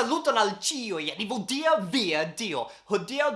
Saluton al cioi, ni vodia via Dio.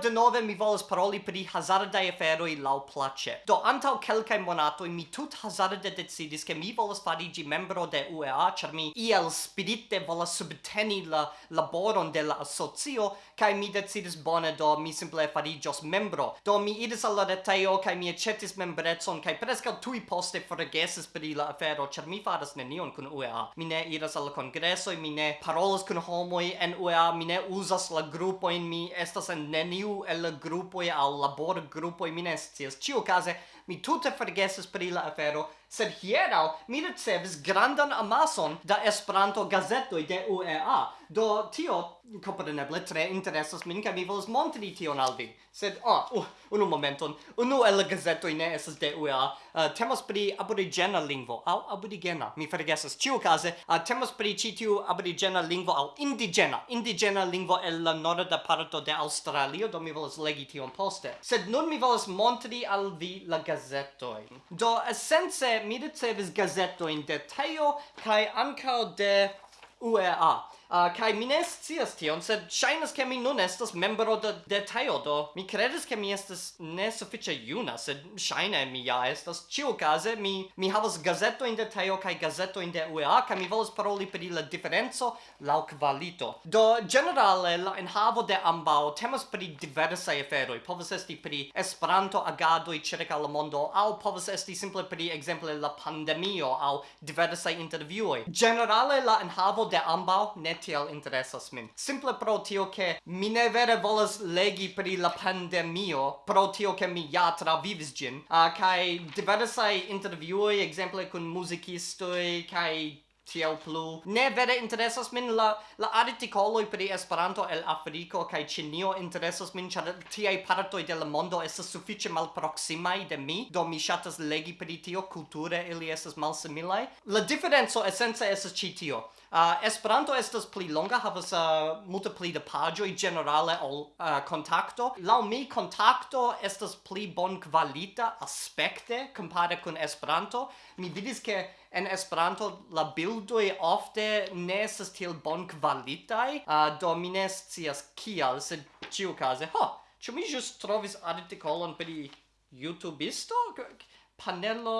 de nove mi volas paroli per i hazarda e ferro lau place. Do antaŭ kelkai monato mi tut hazarde decidis ke mi volas fariĝi membro de UEA, char mi iel spirite volas subteni la laboron de la asocio kai mi decidis bone do mi simple fariĝos membro. Do mi idis al la retejo kai mi aĉetis membretson kai preskaŭ tui poste forgesis i la afero char mi faras nenion kun UEA. Mi ne iras al e mi ne parolas kun homoi en UEA mi ne uzas la grupojn, mi estas en neniu el la grupoj al labor grupoj, mi ne scias. Ĉiukaze mi tute forgesis pri la afero, sed hieraŭ mi ricevis grandan amason da Esperanto gazetoj de UEA. Do tio compreneble tre interesas min kaj mi volas montri tion al vi. Sed oh, uh, unu momenton. Unu el gazetoj ne estas de UEA. Uh, temas pri aborigena lingvo aŭ aborigena. Mi forgesas. Ĉiukaze uh, temas pri ĉi tiu aborigena lingvo aŭ indigena. Indigena lingvo el la norda parto de Aŭstralio, do mi volas legi tion poste. Sed nun mi volas montri al vi la gazetojn. Do esence mi ricevis gazetojn de Teo kai ankaŭ de UEA. Uh, kai mi ne scias tion, sed ŝajnas ke mi nun estas membro de detajo do mi kredas ke mi estas ne sufiĉe juna, sed ŝajne mi ja estas. Ĉiukaze mi mi havas gazetojn de Tajo kaj gazetojn de UEA kaj mi volas paroli pri la diferenco laŭ kvalito. Do generale, la enhavo de ambaŭ temas pri diversaj aferoj. Povas esti pri Esperanto agadoj ĉirkaŭ la mondo aŭ povas esti simple pri ekzemple la pandemio aŭ diversaj intervjuoj. Generale, la enhavo de ambaŭ ne tiel interesas min. Simple pro tio che mi ne vere volas legi pri la pandemio, pro tio che mi ja travivis gin, uh, ah, kai diversai interviuoi, exemple, kun musicistoi, kai tiel plu. Ne vere interesas min la, la articoloi pri Esperanto el Afriko kaj Ĉinio interesas min, ĉar tiaj partoj de la mondo estas sufiĉe malproksimaj de mi, do mi ŝatas legi pri tio, kulture ili estas malsimilaj. La diferenco esence estas ĉi tio. Uh, Esperanto estas pli longa, havas uh, multe pli da pagioi generale ol uh, contacto. Lau mi contacto estas pli bon kvalita aspekte compare kun Esperanto. Mi vidis che en Esperanto la ludoi ofte ne estas tiel bon kvalitaj, uh, do mi ne scias kial, sed ĉiukaze, ho, ĉu mi ĵus trovis artikolon pri YouTubisto? Panelo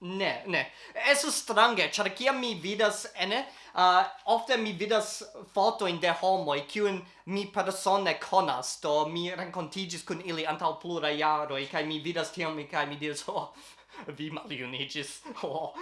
Ne, ne. Estas strange, char kia mi vidas ene, uh, ofte mi vidas foto in de homoj kiun mi persone konas, do mi renkontiĝis kun ili antaŭ pluraj jaroj kai mi vidas tiam, kai mi diris, oh, vi maliunigis. Oh,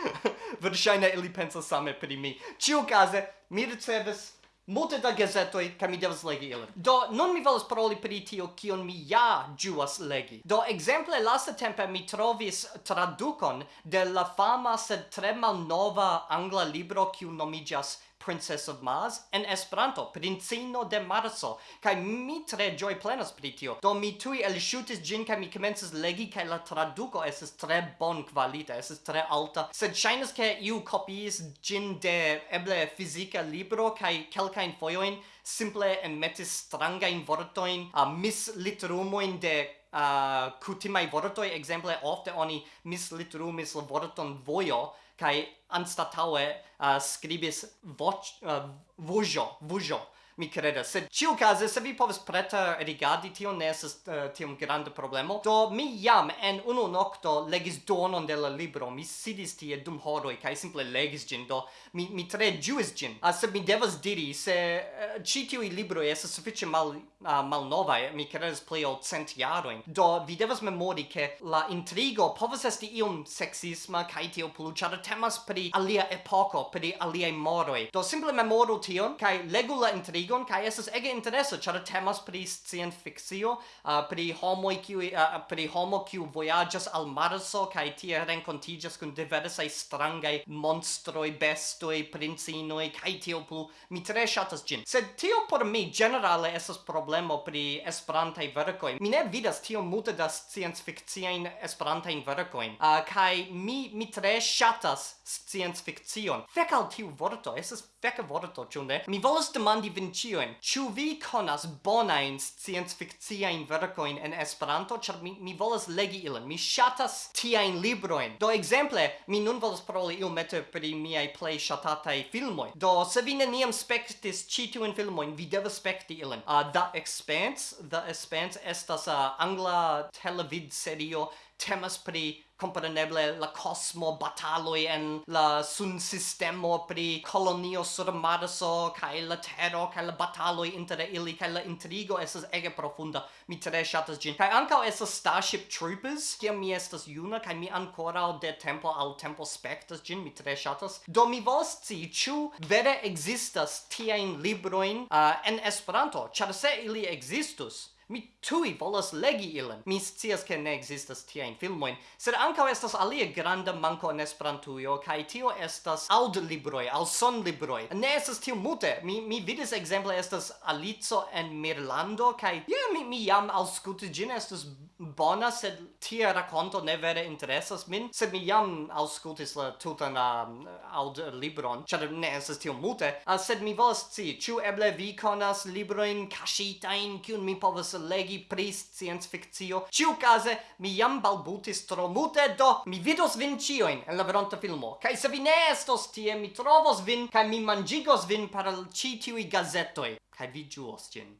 verŝajne ili pensas same pri mi. Ĉiukaze, mi ricevis multe da gazetoi, ca mi devas legi ilin. Do nun mi volas paroli pri tio kion mi ja juas legi. Do exemple, lasta tempe mi trovis tradukon de la fama sed tre malnova angla libro kiu nomigas Princess of Mars, en Esperanto, Princino de Marso, kai mi tre joy plenas pri tio. Do mi tui el shootis gin kai mi comences legi kai la traduco es tre bon qualita, es tre alta. Sed shainas ke iu copiis gin de eble fizika libro kai kelkain foioin simple en metis strangain vortoin, a misliterumoin de uh, kutimai vortoi, exemple ofte oni misliterumis vorton vojo, kai anstataue uh, scribis voc uh, vojo vojo mi credas. Sed ciu case, se vi povis preta rigardi, tio ne esas uh, eh, tiom grande problemo. Do mi jam en unu nocto legis donon de la libro, mi sidis tie dum horoi, kai simple legis gin, do mi, mi tre giuis gin. Uh, ah, sed mi devas diri, se eh, uh, ci tiui libroi esas suffice mal, ah, uh, mal novae, mi credas play ol cent jaroin. Do vi devas memori che la intrigo povas esti iom sexisma, kai tio plu, char temas pri alia epoco, pri alia moroi. Do simple memoru tion, kai legu la intrigo ligon kaj estas ege interesa ĉar temas pri scienfikcio uh, pri homoj kiu uh, uh, pri homo kiu vojaĝas al Marso kaj tie renkontiĝas kun diversaj strangaj monstroj, bestoj, princino kaj tio plu. Mi tre ŝatas ĝin. Sed tio por mi ĝenerale estas problemo pri esperantaj verkoj. Mi ne vidas tio multe da scienfikciajn esperantajn verkojn. Uh, kaj mi mi tre ŝatas scienfikcion. Fek al tiu vorto, estas feka vorto, ĉu ne? Mi volas demandi vin ĉiujn. Ĉu vi konas bonajn sciencfikciajn verkojn en Esperanto? Ĉar mi, mi volas legi ilin. Mi ŝatas tiajn librojn. Do ekzemple, mi nun volas paroli iomete pri miaj plej ŝatataj filmoj. Do se vi neniam spektis ĉi tiujn filmojn, vi devas spekti ilin. Uh, The Expanse, The Expanse estas uh, angla televidserio temas pri compreneble la cosmo bataloi en la sun sistemo pri colonio sur Marso kai la terro kai la bataloi inter ili kai la intrigo esas ege profunda. Mi tre shatas gin kai ankaŭ esas Starship Troopers kiam mi estas juna kai mi ancora de tempo al tempo spectas gin mi tre shatas do mi vos ci chu vere ekzistas tiajn libroin uh, en Esperanto? Char se ili existus Mi tui volas legi ilin. Mi scias che ne existas tiajn filmoin, sed ankaŭ estas alia granda manko en Esperantujo kaj tio estas aŭdlibroj aŭ sonlibroj. Ne estas tio multe. Mi mi vidis ekzemple estas Alico en Mirlando kaj ja yeah, mi mi jam aŭskultis ĝin estas bona, sed tia rakonto ne vere interesas min, sed mi jam aŭskultis la tutan um, aŭdlibron, ĉar ne estas tio multe, uh, ah, sed mi volas scii ĉu eble vi konas librojn kaŝitajn kiun mi povas legi pri science fictio. Ciu case mi jam balbutis tro mute do mi vidos vin cioin en la veronta filmo. Kai se vi ne estos tie mi trovos vin kai mi mangigos vin per al ci tiui gazetoi. Kai vi giuos gin.